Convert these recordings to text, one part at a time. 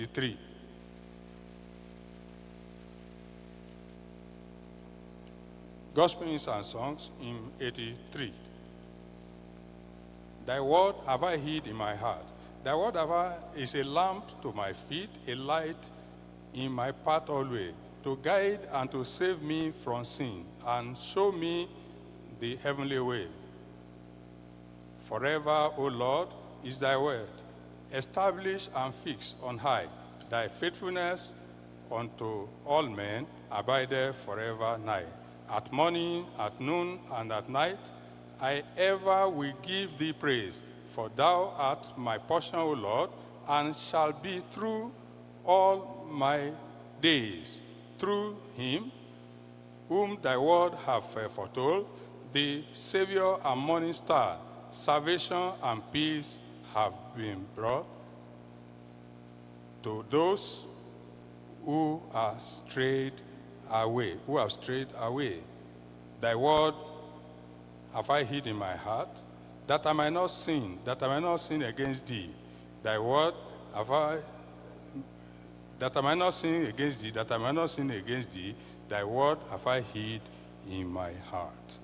83. Gospel hymns and songs, hymn 83. Thy word have I hid in my heart. Thy word have I, is a lamp to my feet, a light in my path always, to guide and to save me from sin, and show me the heavenly way. Forever, O Lord, is thy word, established and fixed on high. Thy faithfulness unto all men abideth forever nigh. At morning, at noon, and at night, I ever will give thee praise, for thou art my portion, O Lord, and shall be through all my days. Through him, whom thy word hath foretold, the Savior and morning star, salvation and peace have been brought to those who are strayed away, who have strayed away. Thy word have I hid in my heart, that I might not sin, that I might not sin against thee. Thy word have I, that I might not sin against thee, that I might not sin against thee. Thy word have I hid in my heart.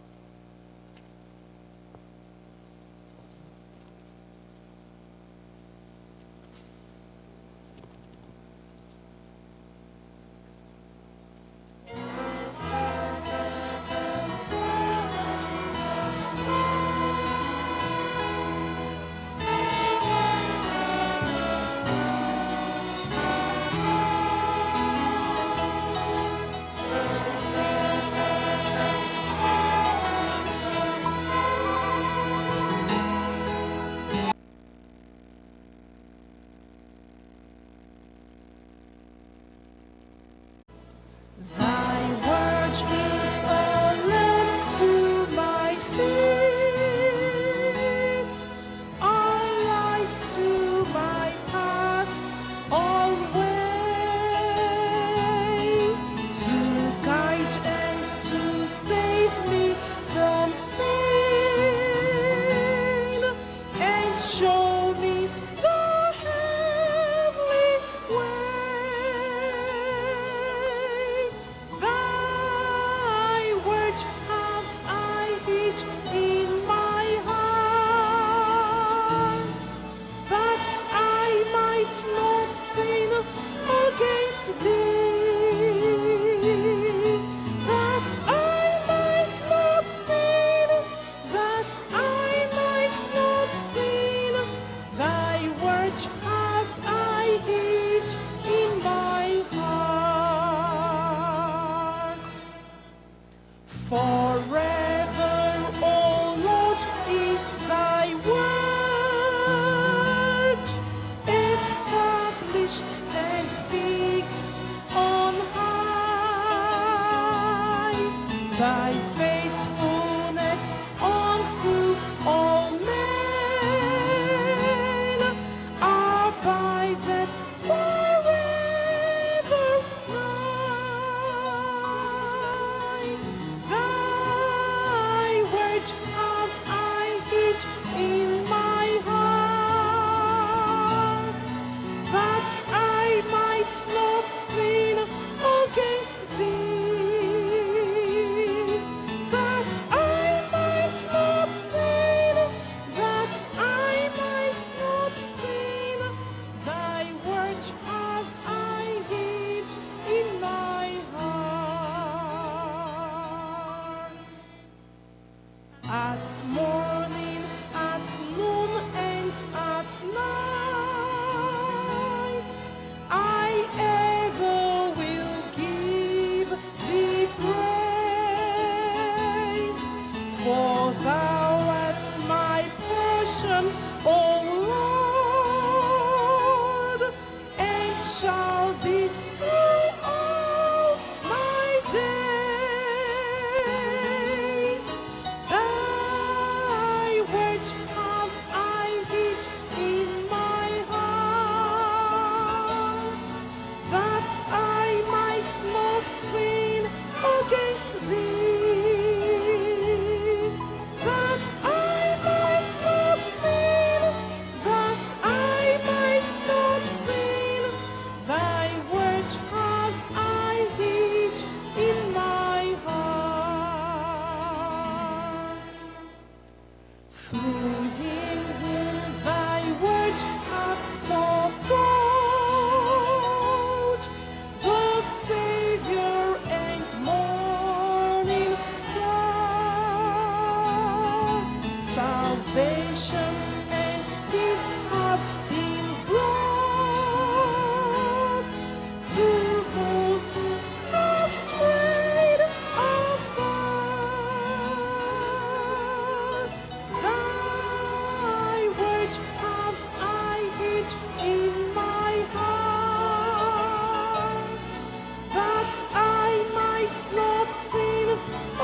Might not sin against thee. That I might not sin, that I might not sin. Thy word have I hid in my heart. Forever, thy faithfulness unto all. Bye.